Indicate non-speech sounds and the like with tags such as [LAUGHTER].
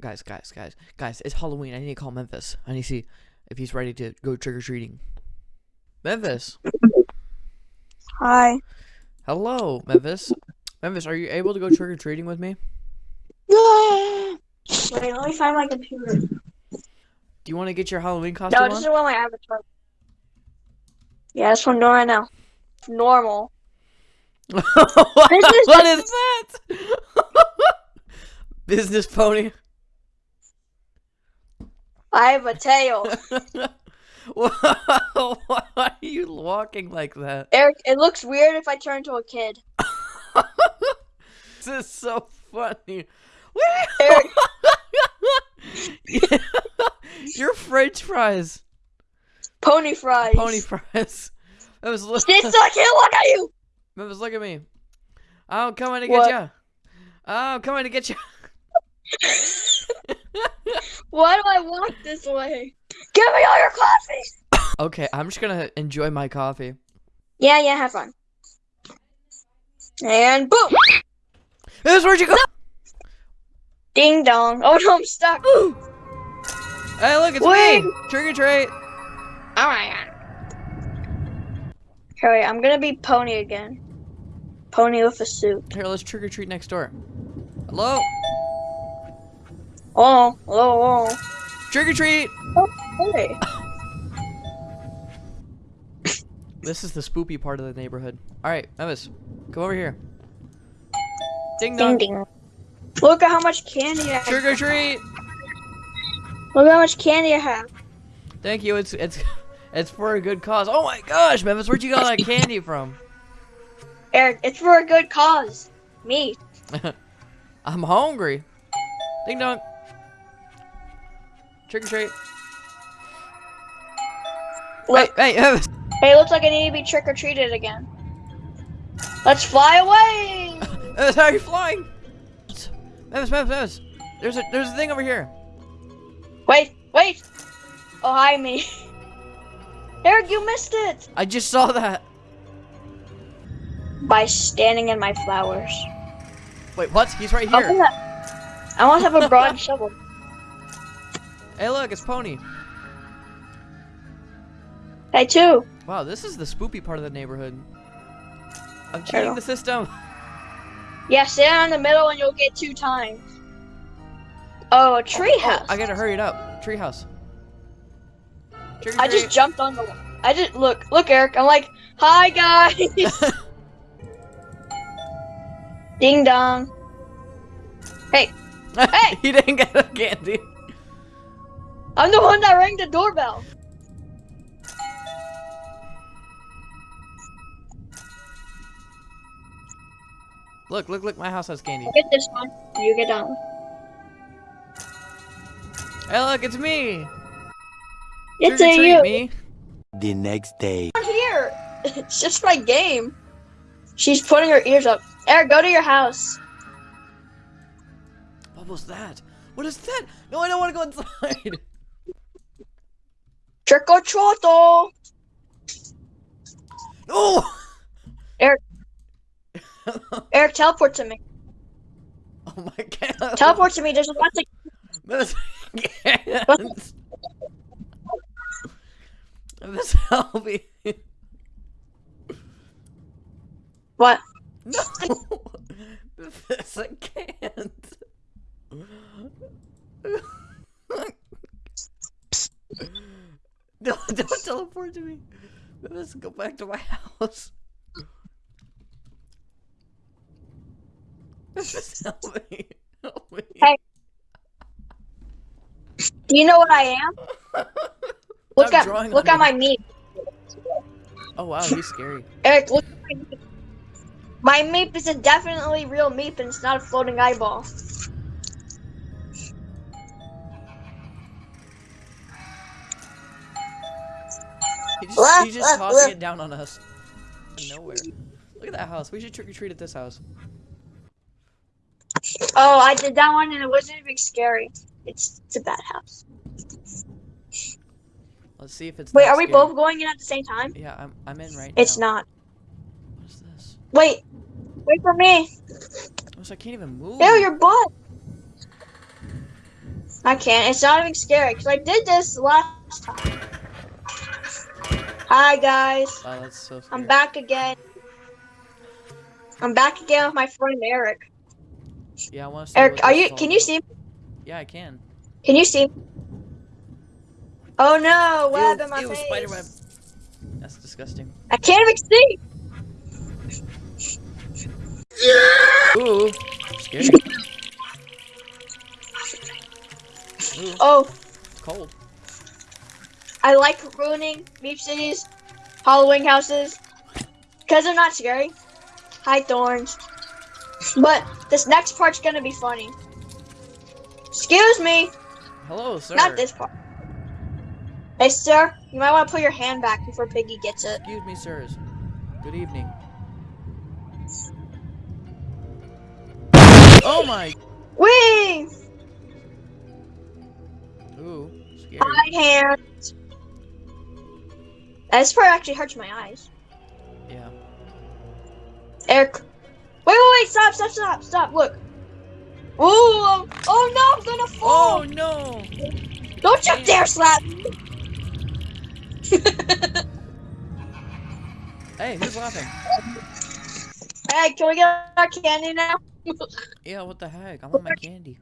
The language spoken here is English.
guys, guys, guys, guys. It's Halloween. I need to call Memphis. I need to see if he's ready to go trick or treating. Memphis. Hi. Hello, Memphis. Memphis, are you able to go trick or treating with me? Wait, let me find my computer. Do you want to get your Halloween costume No, this on? is my avatar. Yeah, that's what I'm doing right now. Normal. [LAUGHS] what, what is that? [LAUGHS] Business pony. I have a tail. [LAUGHS] [LAUGHS] Why are you walking like that? Eric, it looks weird if I turn into a kid. [LAUGHS] This is so funny. Eric, Yeah. Your French fries. pony fries. Pony fries. That was look. It's I can't look at you. Memphis, look at me. Oh, I'm coming to get you. Oh, I'm coming to get you. Why do I walk this way? Give me all your coffee. Okay, I'm just gonna enjoy my coffee. Yeah, yeah, have fun. And boom! This where'd you go? Ding dong. Oh no, I'm stuck. Hey, look, it's Wait. me. Trick or treat. Alright. my god. Okay, wait, I'm gonna be Pony again. Pony with a suit. Here, let's trick or treat next door. Hello, Oh, oh, oh. trick or treat. oh. Hey. [LAUGHS] This is the spoopy part of the neighborhood. All right, Memphis, come over here. Ding dong. Ding ding. Look at how much candy I have. Trick or treat. Look at how much candy I have. Thank you. It's it's [LAUGHS] it's for a good cause. Oh my gosh, Memphis, where'd you get all that candy from? Eric, it's for a good cause. Me. [LAUGHS] I'm hungry. Ding dong. Trick or treat. Look, Hey, hey, Memphis. hey, it looks like I need to be trick or treated again. Let's fly away. [LAUGHS] Memphis, how are you flying? Memphis, Memphis, Memphis. There's a there's a thing over here. Wait, wait. Oh, hi, me. [LAUGHS] Eric, you missed it I just saw that. by standing in my flowers. Wait, what? He's right here. come that- I want to have a broad [LAUGHS] shovel. Hey, look, it's Pony. Hey, too. Wow, this is the spoopy part of the neighborhood. I'm cheating the system. [LAUGHS] Yeah, stand in the middle and you'll get two times. Oh, a tree Oh, oh house. I gotta hurry it up. Treehouse. I just jumped on the. I just look, look, Eric. I'm like, hi guys. [LAUGHS] Ding dong. Hey, [LAUGHS] Hey! he didn't get a candy. I'm the one that rang the doorbell. Look, look, look! My house has candy. Get this one. You get that one. Hey, look! It's me. It's a you. me. The next day. I'm here. [LAUGHS] It's just my game. She's putting her ears up. Eric, go to your house. What was that? What is that? No, I don't want to go inside. [LAUGHS] Trick or treat. No. Eric. Eric, [LAUGHS] teleport to me. Oh my god. Teleport to me. There's a lot to. This can't. This help me. What? No. [LAUGHS] This I can't. No, [LAUGHS] don't teleport to me. Let's go back to my house. Just [LAUGHS] help me. Help me. Hey. Do you know what I am? [LAUGHS] Look at look at my meep. Oh wow, he's scary. Eric, look at my meep. My meep is a definitely real meep and it's not a floating eyeball. He just, he's just tossing it down on us. Nowhere. Look at that house. We should trick or treat at this house. Oh, I did that one and it wasn't even scary. It's it's a bad house. Let's see if it's. Wait, are we scary. both going in at the same time? Yeah, I'm. I'm in right It's now. It's not. What is this? Wait. Wait for me. Oh, so I can't even move. Ew, your butt. I can't. It's not even scary because I did this last time. Hi guys, Wow, that's so scary. I'm back again. I'm back again with my friend Eric. Yeah, I want to Eric, are you? Can you see? Yeah, I can. Can you see? Oh no, web ew, in my ew, face. spider web. That's disgusting. I can't even see. Ooh, scary. [LAUGHS] Ooh, Oh, It's cold. I like ruining MeepCity's, Halloween houses, because they're not scary. Hi, Thorns. But this next part's gonna be funny. Excuse me, Hello, sir. not this part. Hey, sir, you might want to put your hand back before Piggy gets it. Excuse me, sirs. Good evening. Oh my! Whee! Ooh, scary. My hand. This part actually hurts my eyes. Yeah. Eric. Wait, wait, wait! Stop! Stop! Stop! Stop! Look. Ooh! um, Oh no! I'm gonna fall! Oh no! Don't you dare slap me! [LAUGHS] Hey, who's laughing? hey, can we get our candy now? [LAUGHS] Yeah, what the heck? I want my candy.